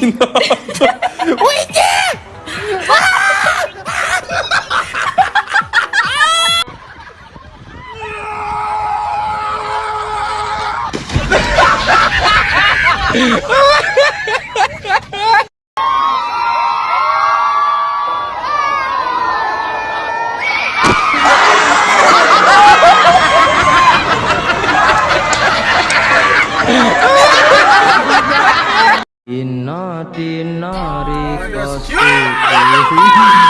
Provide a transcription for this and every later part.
울린다. 울지! Tinari Kostu Tinari Kostu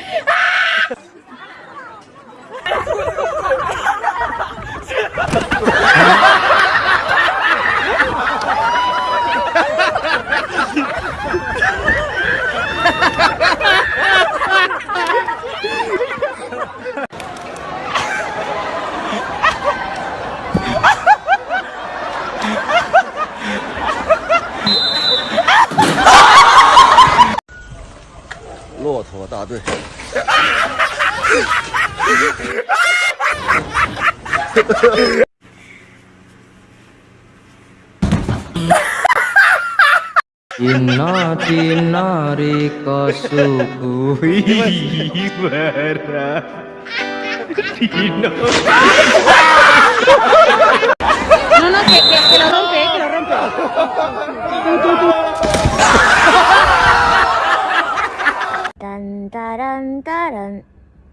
Inna dinari kasubuhi bara Dino No, no, que, que, que lo rompe, eh, que lo rompe. Tan taran taran.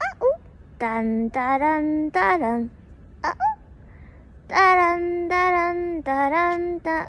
Ah, uh. Tan taran taran. あダランダランダランダ。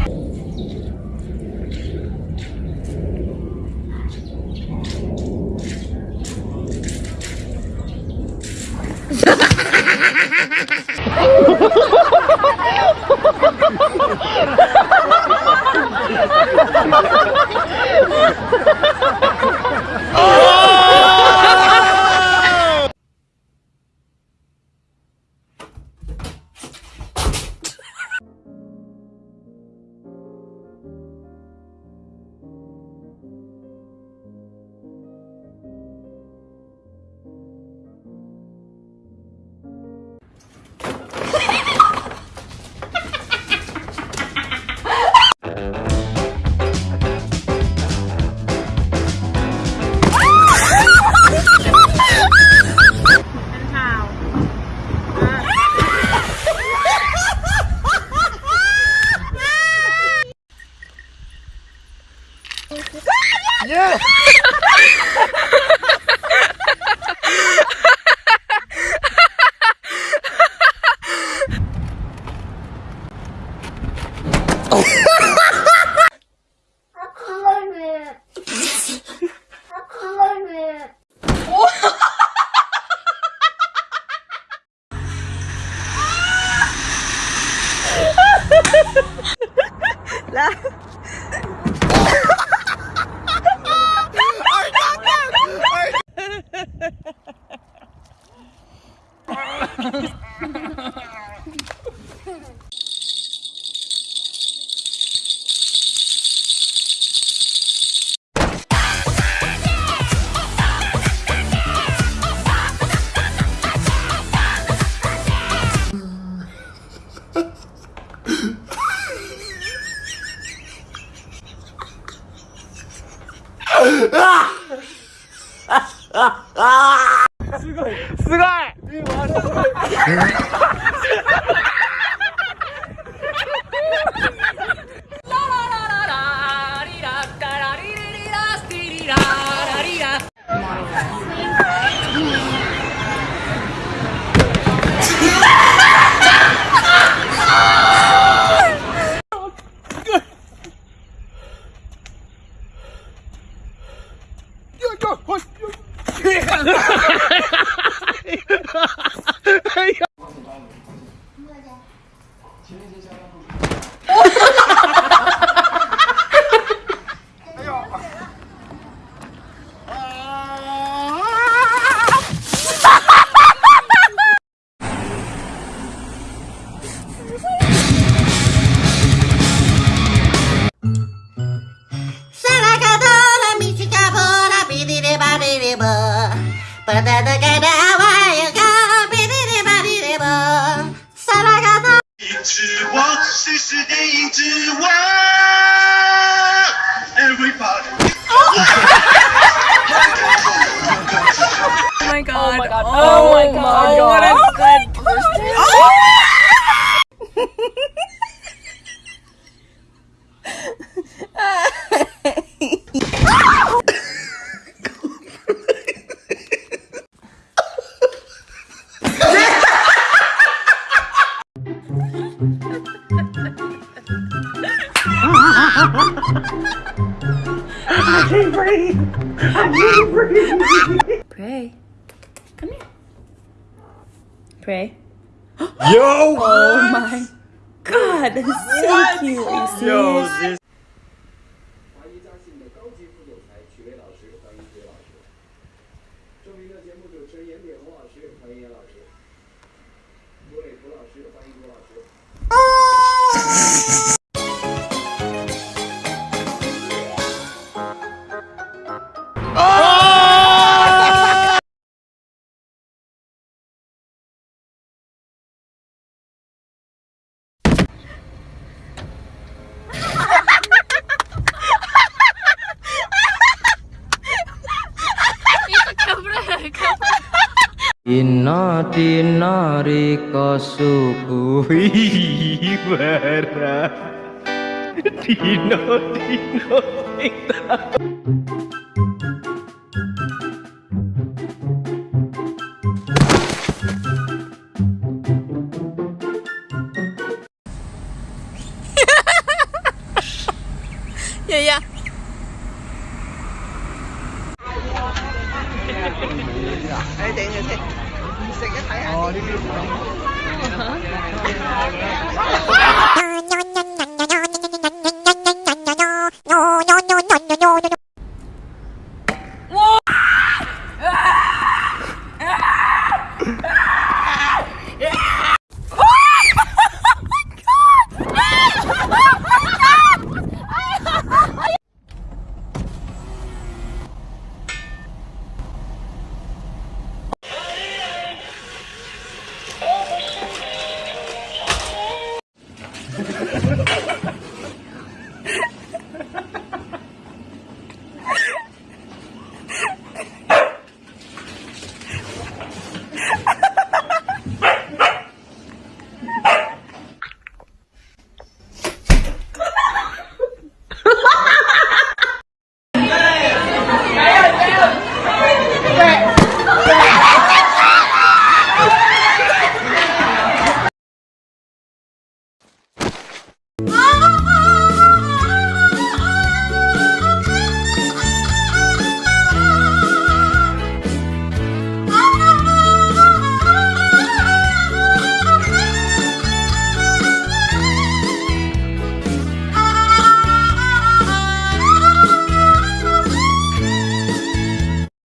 来。すごい。すごい。哈哈哈哈哈哈哈哈哈哈哈哈！哎呦！啊！哈哈哈哈哈哈！巴拉巴拉巴拉。My god. Oh, oh my god. Oh my god. What a oh good. Pray. Pray. Yo! Oh my god, that's so cute. Are you serious? this dinarika subuh ibarat dino dino ya ya Ayo. 唔食嘅睇下。哦，呢啲。